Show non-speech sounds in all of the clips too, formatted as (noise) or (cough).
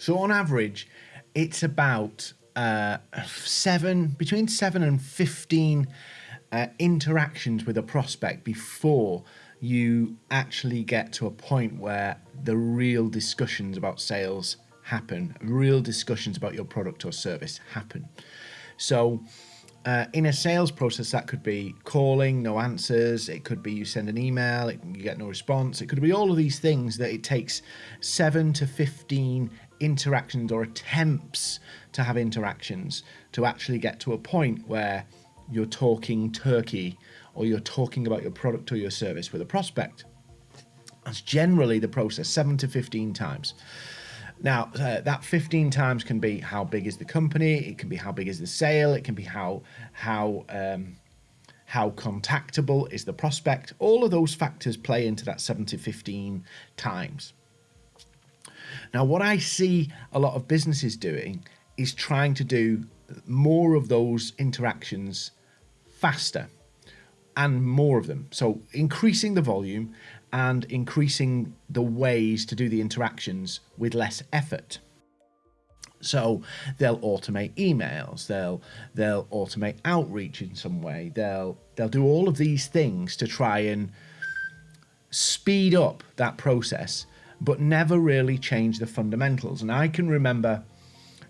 So on average, it's about uh, seven, between seven and 15 uh, interactions with a prospect before you actually get to a point where the real discussions about sales happen, real discussions about your product or service happen. So, uh, in a sales process, that could be calling, no answers. It could be you send an email, it, you get no response. It could be all of these things that it takes seven to 15 interactions or attempts to have interactions to actually get to a point where you're talking turkey or you're talking about your product or your service with a prospect. That's generally the process, seven to 15 times. Now, uh, that 15 times can be how big is the company, it can be how big is the sale, it can be how how um, how contactable is the prospect. All of those factors play into that 7 to 15 times. Now, what I see a lot of businesses doing is trying to do more of those interactions faster and more of them. So increasing the volume and increasing the ways to do the interactions with less effort. So they'll automate emails, they'll they'll automate outreach in some way. They'll they'll do all of these things to try and speed up that process, but never really change the fundamentals. And I can remember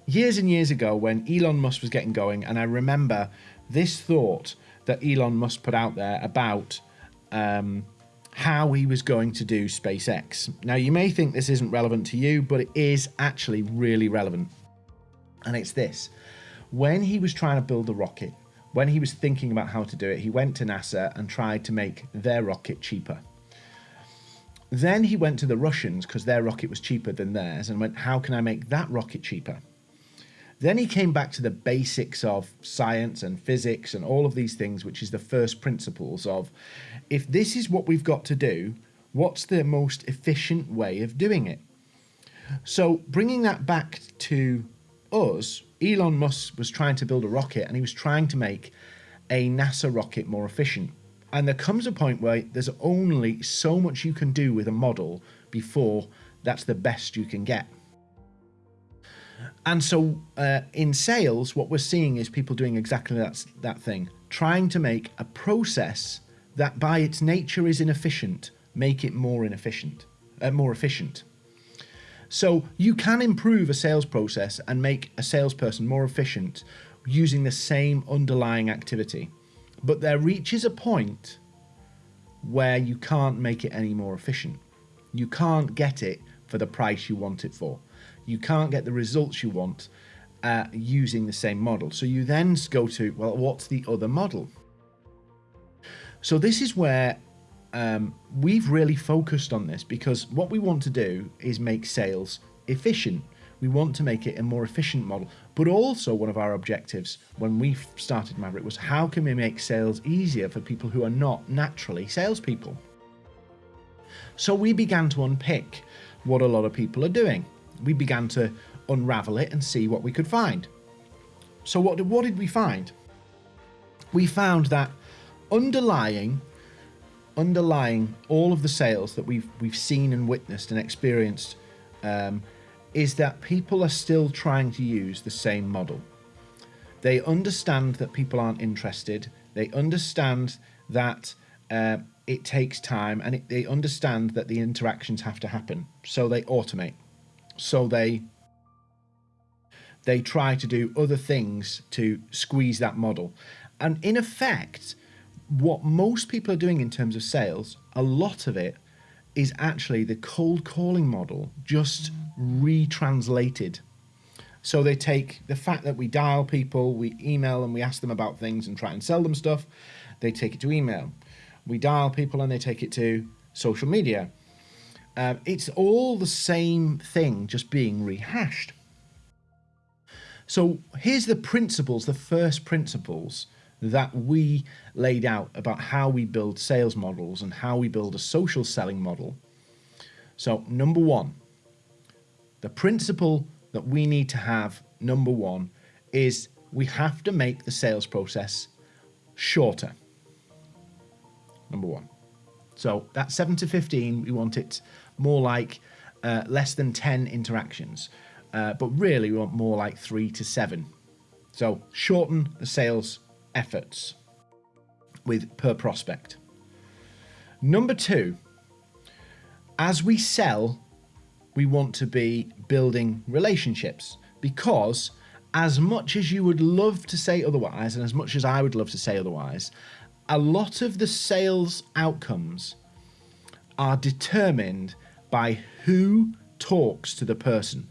years and years ago when Elon Musk was getting going, and I remember this thought that Elon Musk put out there about um, how he was going to do SpaceX. Now, you may think this isn't relevant to you, but it is actually really relevant. And it's this when he was trying to build a rocket, when he was thinking about how to do it, he went to NASA and tried to make their rocket cheaper. Then he went to the Russians because their rocket was cheaper than theirs and went, How can I make that rocket cheaper? Then he came back to the basics of science and physics and all of these things, which is the first principles of if this is what we've got to do, what's the most efficient way of doing it? So, bringing that back to us, Elon Musk was trying to build a rocket and he was trying to make a NASA rocket more efficient. And there comes a point where there's only so much you can do with a model before that's the best you can get. And so uh, in sales, what we're seeing is people doing exactly that, that thing, trying to make a process that by its nature is inefficient, make it more inefficient, uh, more efficient. So you can improve a sales process and make a salesperson more efficient using the same underlying activity. But there reaches a point where you can't make it any more efficient. You can't get it for the price you want it for you can't get the results you want uh, using the same model. So you then go to, well, what's the other model? So this is where um, we've really focused on this because what we want to do is make sales efficient. We want to make it a more efficient model. But also one of our objectives when we started Maverick was how can we make sales easier for people who are not naturally salespeople? So we began to unpick what a lot of people are doing we began to unravel it and see what we could find. So what did, what did we find? We found that underlying underlying all of the sales that we've we've seen and witnessed and experienced um, is that people are still trying to use the same model. They understand that people aren't interested. They understand that uh, it takes time, and it, they understand that the interactions have to happen. So they automate so they they try to do other things to squeeze that model. And in effect, what most people are doing in terms of sales, a lot of it is actually the cold calling model just retranslated. So they take the fact that we dial people, we email them, we ask them about things and try and sell them stuff, they take it to email. We dial people and they take it to social media. Um, it's all the same thing, just being rehashed. So here's the principles, the first principles that we laid out about how we build sales models and how we build a social selling model. So number one, the principle that we need to have, number one, is we have to make the sales process shorter. Number one. So that 7 to 15, we want it more like uh, less than 10 interactions. uh, but really we want more like three to seven. So shorten the sales efforts with per prospect. Number two, as we sell, we want to be building relationships because as much as you would love to say otherwise, and as much as I would love to say otherwise, a lot of the sales outcomes are determined by who talks to the person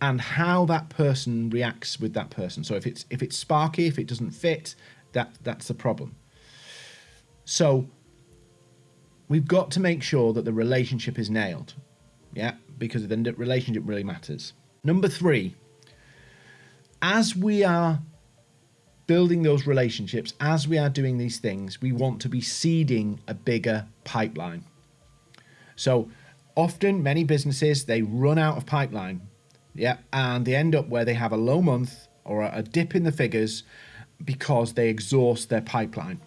and how that person reacts with that person. So if it's if it's sparky, if it doesn't fit, that that's the problem. So we've got to make sure that the relationship is nailed. Yeah, because the relationship really matters. Number 3, as we are building those relationships, as we are doing these things, we want to be seeding a bigger pipeline. So often many businesses they run out of pipeline yeah, and they end up where they have a low month or a dip in the figures because they exhaust their pipeline.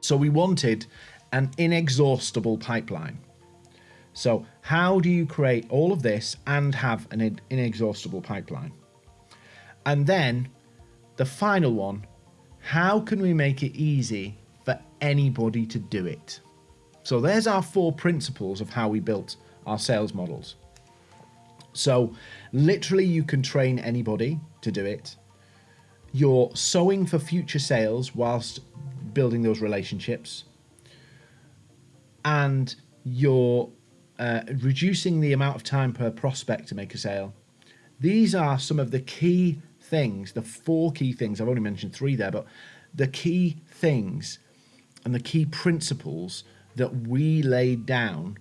So we wanted an inexhaustible pipeline. So how do you create all of this and have an inexhaustible pipeline? And then the final one, how can we make it easy for anybody to do it? So there's our four principles of how we built our sales models. So literally you can train anybody to do it. You're sowing for future sales whilst building those relationships. And you're uh, reducing the amount of time per prospect to make a sale. These are some of the key things, the four key things. I've only mentioned three there, but the key things and the key principles that we laid down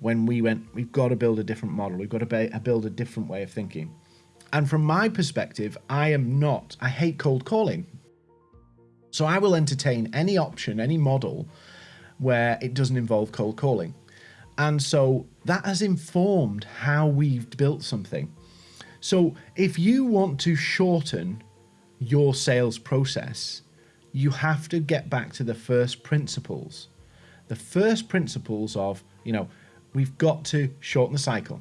when we went, we've got to build a different model. We've got to build a different way of thinking. And from my perspective, I am not, I hate cold calling. So I will entertain any option, any model where it doesn't involve cold calling. And so that has informed how we've built something. So if you want to shorten your sales process, you have to get back to the first principles. The first principles of, you know, we've got to shorten the cycle.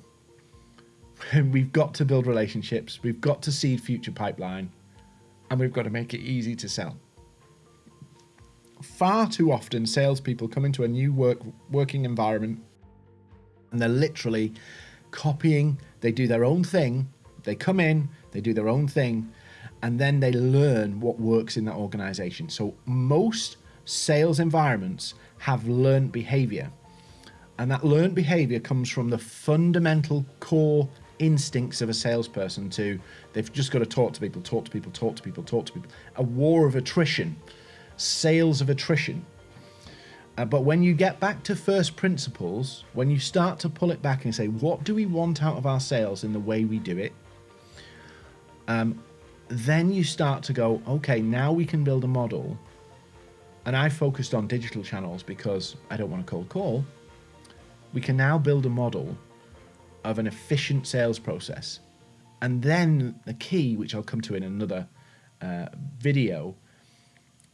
(laughs) we've got to build relationships. We've got to seed future pipeline and we've got to make it easy to sell. Far too often, salespeople come into a new work working environment and they're literally copying. They do their own thing. They come in, they do their own thing, and then they learn what works in that organization. So most sales environments have learned behavior. And that learned behavior comes from the fundamental core instincts of a salesperson to they've just got to talk to people, talk to people, talk to people, talk to people. A war of attrition, sales of attrition. Uh, but when you get back to first principles, when you start to pull it back and say, what do we want out of our sales in the way we do it? Um, then you start to go, okay, now we can build a model. And I focused on digital channels because I don't want to cold call we can now build a model of an efficient sales process. And then the key, which I'll come to in another uh, video,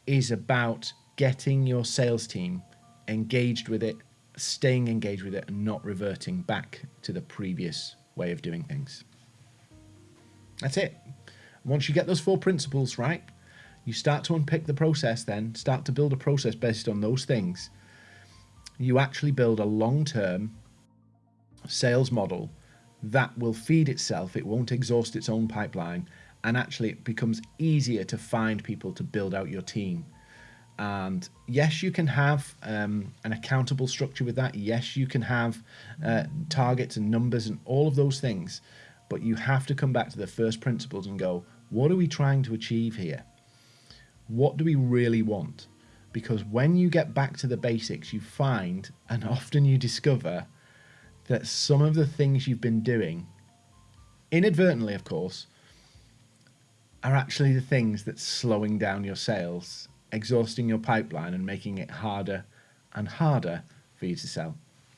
is about getting your sales team engaged with it, staying engaged with it, and not reverting back to the previous way of doing things. That's it. Once you get those four principles right, you start to unpick the process, then start to build a process based on those things you actually build a long-term sales model that will feed itself. It won't exhaust its own pipeline. And actually it becomes easier to find people to build out your team. And yes, you can have um, an accountable structure with that. Yes, you can have uh, targets and numbers and all of those things. But you have to come back to the first principles and go, what are we trying to achieve here? What do we really want? Because when you get back to the basics, you find and often you discover that some of the things you've been doing, inadvertently, of course, are actually the things that's slowing down your sales, exhausting your pipeline, and making it harder and harder for you to sell.